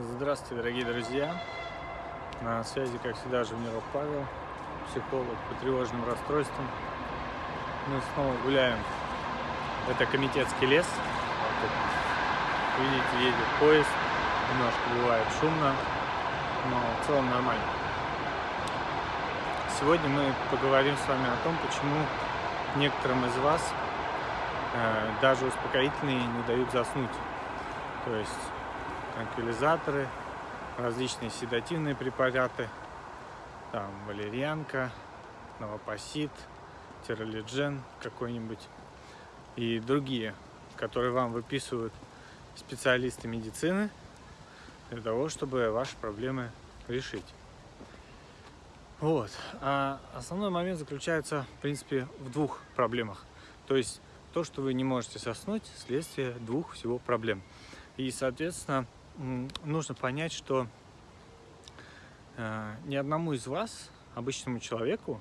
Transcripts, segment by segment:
Здравствуйте, дорогие друзья! На связи, как всегда, Жевниров Павел, психолог по тревожным расстройствам. Мы снова гуляем. Это комитетский лес. Видите, едет поезд. Немножко бывает шумно, но в целом нормально. Сегодня мы поговорим с вами о том, почему некоторым из вас э, даже успокоительные не дают заснуть. То есть транквилизаторы, различные седативные препараты, там валерьянка, новопосит, тиролиджен какой-нибудь и другие, которые вам выписывают специалисты медицины для того, чтобы ваши проблемы решить. Вот. А основной момент заключается, в принципе, в двух проблемах. То есть то, что вы не можете соснуть, следствие двух всего проблем. И, соответственно, нужно понять, что э, ни одному из вас, обычному человеку,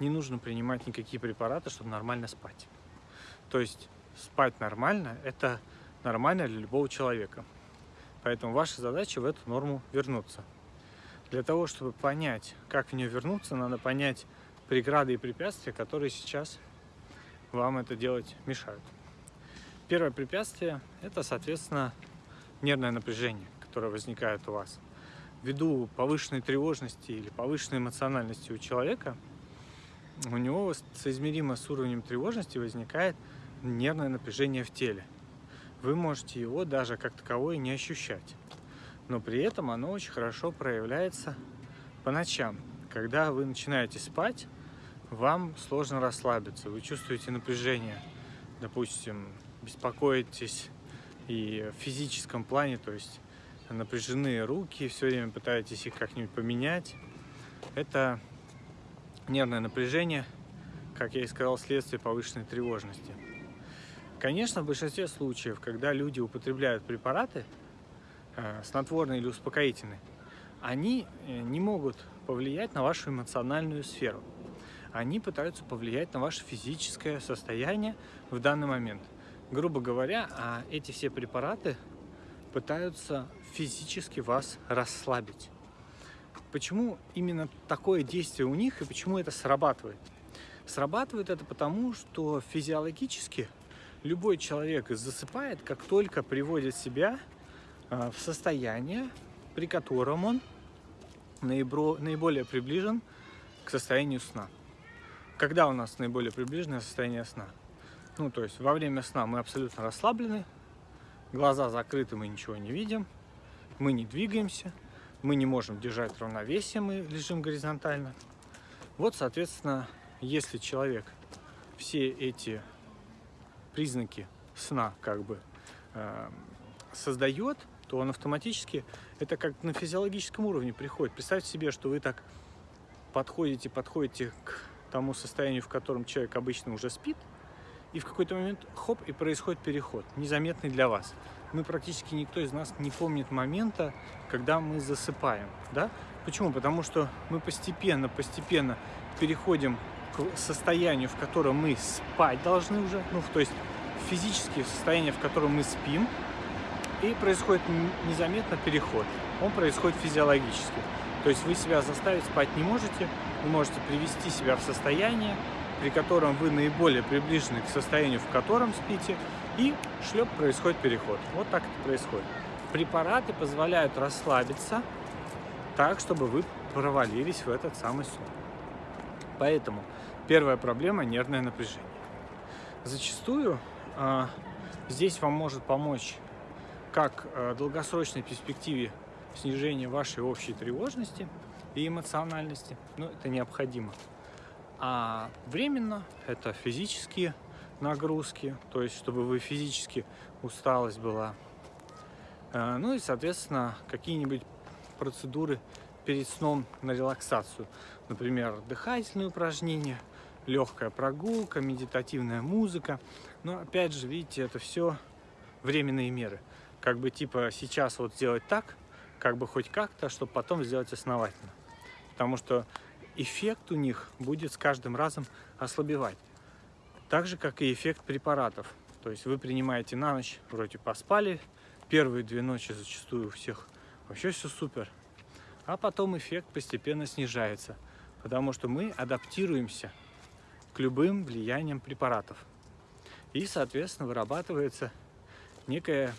не нужно принимать никакие препараты, чтобы нормально спать. То есть спать нормально – это нормально для любого человека. Поэтому ваша задача в эту норму вернуться. Для того, чтобы понять, как в нее вернуться, надо понять преграды и препятствия, которые сейчас вам это делать мешают. Первое препятствие – это, соответственно, нервное напряжение, которое возникает у вас. Ввиду повышенной тревожности или повышенной эмоциональности у человека, у него соизмеримо с уровнем тревожности возникает нервное напряжение в теле. Вы можете его даже как таковое не ощущать. Но при этом оно очень хорошо проявляется по ночам. Когда вы начинаете спать, вам сложно расслабиться. Вы чувствуете напряжение. Допустим, беспокоитесь и в физическом плане, то есть напряженные руки, все время пытаетесь их как-нибудь поменять. Это нервное напряжение, как я и сказал, следствие повышенной тревожности. Конечно, в большинстве случаев, когда люди употребляют препараты, э, снотворные или успокоительные, они э, не могут повлиять на вашу эмоциональную сферу. Они пытаются повлиять на ваше физическое состояние в данный момент – грубо говоря, а эти все препараты пытаются физически вас расслабить. Почему именно такое действие у них и почему это срабатывает? Срабатывает это потому, что физиологически любой человек засыпает, как только приводит себя а, в состояние, при котором он наиболее приближен к состоянию сна. Когда у нас наиболее приближенное состояние сна? Ну, то есть во время сна мы абсолютно расслаблены, глаза закрыты, мы ничего не видим, мы не двигаемся, мы не можем держать равновесие, мы лежим горизонтально. Вот, соответственно, если человек все эти признаки сна как бы э, создает, то он автоматически, это как на физиологическом уровне приходит. Представьте себе, что вы так подходите, подходите к тому состоянию, в котором человек обычно уже спит, и в какой-то момент, хоп, и происходит переход, незаметный для вас. Мы практически никто из нас не помнит момента, когда мы засыпаем, да? Почему? Потому что мы постепенно, постепенно переходим к состоянию, в котором мы спать должны уже, ну, то есть физически состояние, в котором мы спим, и происходит незаметно переход. Он происходит физиологически. То есть вы себя заставить спать не можете, вы можете привести себя в состояние, при котором вы наиболее приближены к состоянию, в котором спите, и шлеп происходит переход. Вот так это происходит. Препараты позволяют расслабиться так, чтобы вы провалились в этот самый сон. Поэтому первая проблема – нервное напряжение. Зачастую э, здесь вам может помочь как э, долгосрочной перспективе снижения вашей общей тревожности и эмоциональности, но это необходимо. А временно это физические нагрузки, то есть чтобы вы физически усталость была. Э, ну и, соответственно, какие-нибудь процедуры перед сном на релаксацию. Например, дыхательные упражнения, легкая прогулка, медитативная музыка. Но опять же, видите, это все временные меры. Как бы типа сейчас вот сделать так, как бы хоть как-то, чтобы потом сделать основательно. Потому что эффект у них будет с каждым разом ослабевать. Так же, как и эффект препаратов. То есть вы принимаете на ночь, вроде поспали, первые две ночи зачастую у всех вообще все супер. А потом эффект постепенно снижается, потому что мы адаптируемся к любым влияниям препаратов. И, соответственно, вырабатывается некая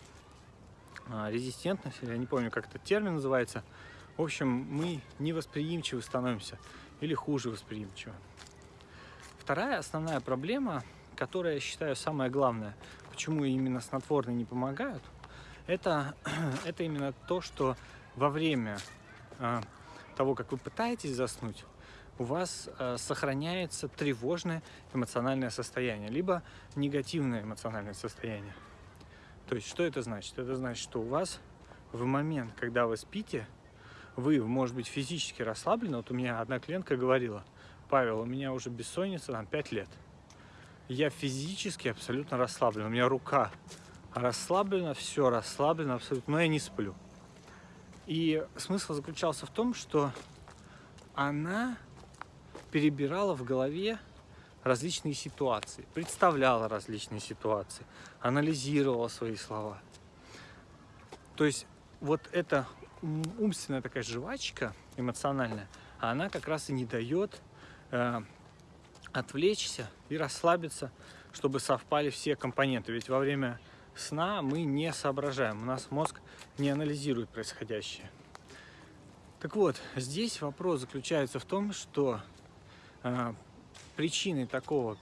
а, резистентность, я не помню, как этот термин называется. В общем, мы невосприимчивы становимся или хуже восприимчивы. Вторая основная проблема, которая, я считаю, самая главная, почему именно снотворные не помогают, это, это именно то, что во время э, того, как вы пытаетесь заснуть, у вас э, сохраняется тревожное эмоциональное состояние, либо негативное эмоциональное состояние. То есть, что это значит? Это значит, что у вас в момент, когда вы спите, вы, может быть, физически расслаблены. Вот у меня одна клиентка говорила, Павел, у меня уже бессонница там 5 лет. Я физически абсолютно расслаблен. У меня рука расслаблена, все расслаблено абсолютно, но я не сплю. И смысл заключался в том, что она перебирала в голове различные ситуации, представляла различные ситуации, анализировала свои слова. То есть вот эта умственная такая жвачка эмоциональная, она как раз и не дает э, отвлечься и расслабиться, чтобы совпали все компоненты. Ведь во время сна мы не соображаем, у нас мозг не анализирует происходящее. Так вот, здесь вопрос заключается в том, что э, причиной такого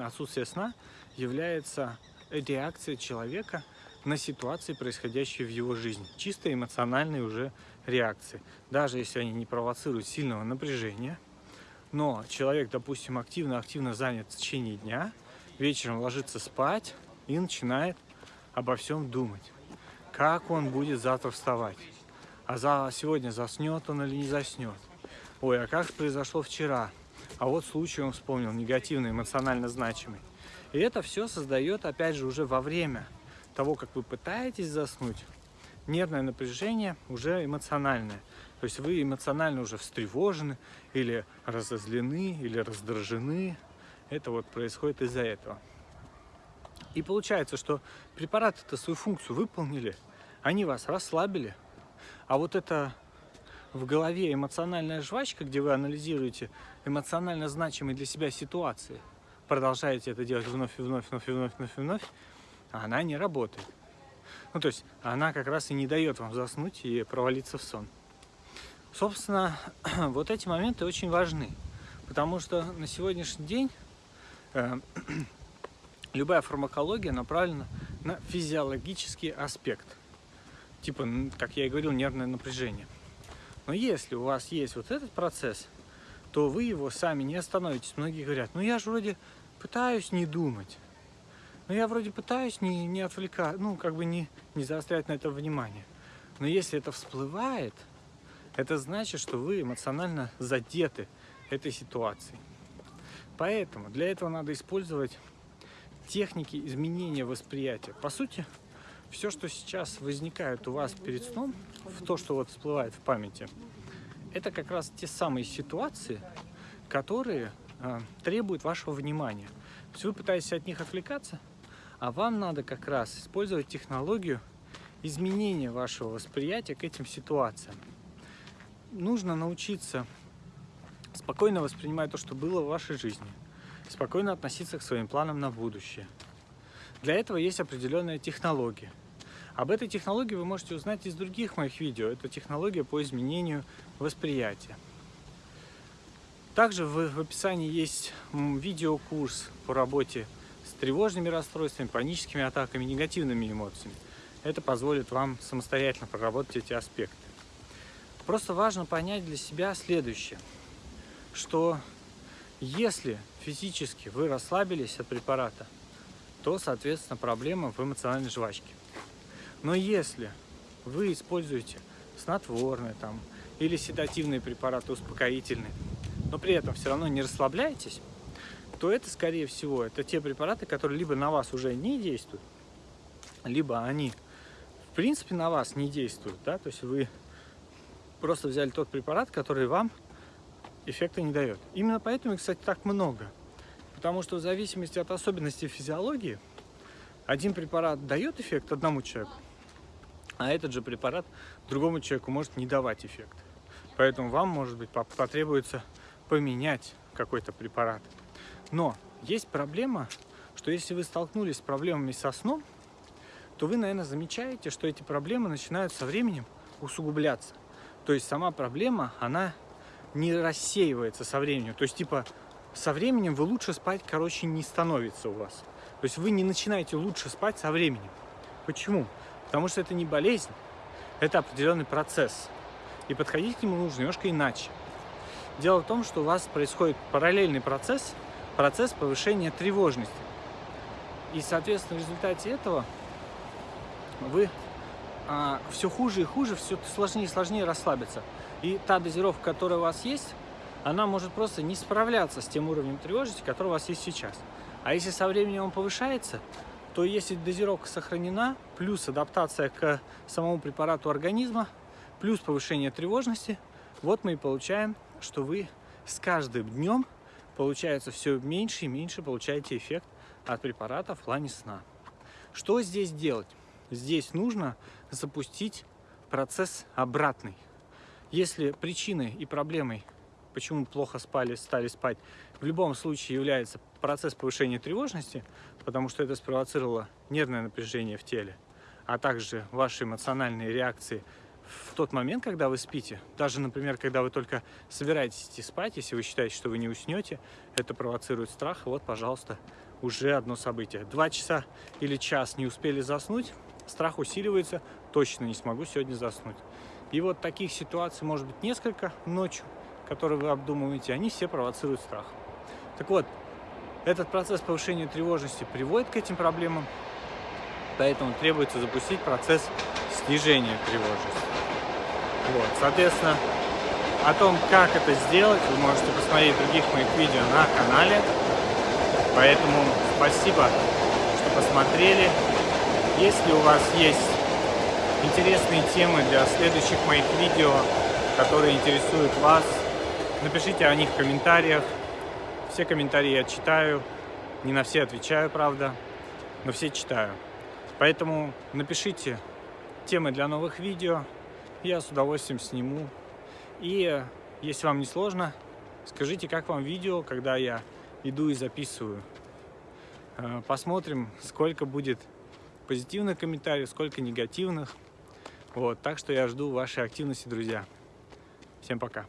отсутствия сна является реакция человека на ситуации, происходящие в его жизни. Чисто эмоциональные уже реакции. Даже если они не провоцируют сильного напряжения, но человек, допустим, активно-активно занят в течение дня, вечером ложится спать и начинает обо всем думать. Как он будет завтра вставать? А за сегодня заснет он или не заснет? Ой, а как произошло вчера? А вот случай он вспомнил, негативный, эмоционально значимый. И это все создает, опять же, уже во время того, как вы пытаетесь заснуть, нервное напряжение уже эмоциональное. То есть вы эмоционально уже встревожены, или разозлены, или раздражены. Это вот происходит из-за этого. И получается, что препараты-то свою функцию выполнили, они вас расслабили, а вот это в голове эмоциональная жвачка, где вы анализируете эмоционально значимые для себя ситуации, продолжаете это делать вновь и вновь, вновь и вновь, вновь и вновь, она не работает. Ну, то есть она как раз и не дает вам заснуть и провалиться в сон. Собственно, вот эти моменты очень важны, потому что на сегодняшний день э, любая фармакология направлена на физиологический аспект. Типа, как я и говорил, нервное напряжение. Но если у вас есть вот этот процесс, то вы его сами не остановитесь. Многие говорят, ну я же вроде пытаюсь не думать. Но я вроде пытаюсь не, не отвлекать, ну, как бы не, не заострять на это внимание. Но если это всплывает, это значит, что вы эмоционально задеты этой ситуацией. Поэтому для этого надо использовать техники изменения восприятия. По сути, все, что сейчас возникает у вас перед сном, в то, что вот всплывает в памяти, это как раз те самые ситуации, которые э, требуют вашего внимания. То есть вы пытаетесь от них отвлекаться, а вам надо как раз использовать технологию изменения вашего восприятия к этим ситуациям. Нужно научиться спокойно воспринимать то, что было в вашей жизни, спокойно относиться к своим планам на будущее. Для этого есть определенная технология. Об этой технологии вы можете узнать из других моих видео. Это технология по изменению восприятия. Также в, описании есть видеокурс по работе с тревожными расстройствами, паническими атаками, негативными эмоциями. Это позволит вам самостоятельно проработать эти аспекты. Просто важно понять для себя следующее, что если физически вы расслабились от препарата, то, соответственно, проблема в эмоциональной жвачке. Но если вы используете снотворные там, или седативные препараты, успокоительные, но при этом все равно не расслабляетесь, то это, скорее всего, это те препараты, которые либо на вас уже не действуют, либо они, в принципе, на вас не действуют, да, то есть вы просто взяли тот препарат, который вам эффекта не дает. Именно поэтому, кстати, так много. Потому что в зависимости от особенностей физиологии, один препарат дает эффект одному человеку, а этот же препарат другому человеку может не давать эффект. Поэтому вам, может быть, потребуется поменять какой-то препарат. Но есть проблема, что если вы столкнулись с проблемами со сном, то вы, наверное, замечаете, что эти проблемы начинают со временем усугубляться. То есть сама проблема, она не рассеивается со временем. То есть, типа, со временем вы лучше спать, короче, не становится у вас. То есть вы не начинаете лучше спать со временем. Почему? Потому что это не болезнь, это определенный процесс. И подходить к нему нужно немножко иначе. Дело в том, что у вас происходит параллельный процесс, процесс повышения тревожности. И, соответственно, в результате этого вы а, все хуже и хуже, все сложнее и сложнее расслабиться. И та дозировка, которая у вас есть, она может просто не справляться с тем уровнем тревожности, который у вас есть сейчас. А если со временем он повышается, то если дозировка сохранена, плюс адаптация к самому препарату организма, плюс повышение тревожности, вот мы и получаем, что вы с каждым днем, получается, все меньше и меньше получаете эффект от препарата в плане сна. Что здесь делать? Здесь нужно запустить процесс обратный. Если причиной и проблемой, почему плохо спали, стали спать, в любом случае является процесс повышения тревожности, потому что это спровоцировало нервное напряжение в теле, а также ваши эмоциональные реакции в тот момент, когда вы спите, даже, например, когда вы только собираетесь идти спать, если вы считаете, что вы не уснете, это провоцирует страх, вот, пожалуйста, уже одно событие. Два часа или час не успели заснуть, страх усиливается, точно не смогу сегодня заснуть. И вот таких ситуаций может быть несколько ночью, которые вы обдумываете, они все провоцируют страх. Так вот, этот процесс повышения тревожности приводит к этим проблемам, поэтому требуется запустить процесс снижения тревожности. Вот, соответственно, о том, как это сделать, вы можете посмотреть других моих видео на канале. Поэтому спасибо, что посмотрели. Если у вас есть интересные темы для следующих моих видео, которые интересуют вас, напишите о них в комментариях. Все комментарии я читаю, не на все отвечаю, правда, но все читаю. Поэтому напишите темы для новых видео, я с удовольствием сниму. И если вам не сложно, скажите, как вам видео, когда я иду и записываю. Э, посмотрим, сколько будет позитивных комментариев, сколько негативных. Вот, так что я жду вашей активности, друзья. Всем пока.